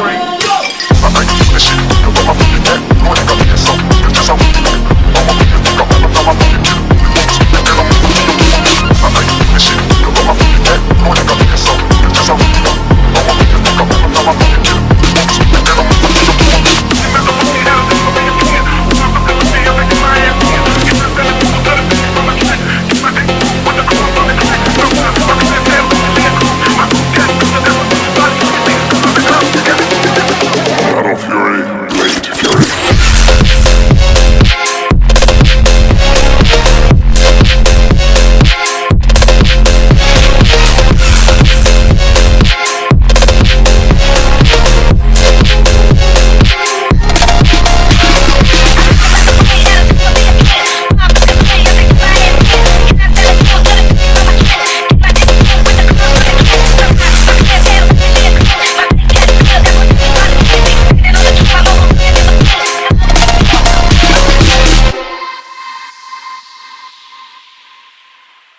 break.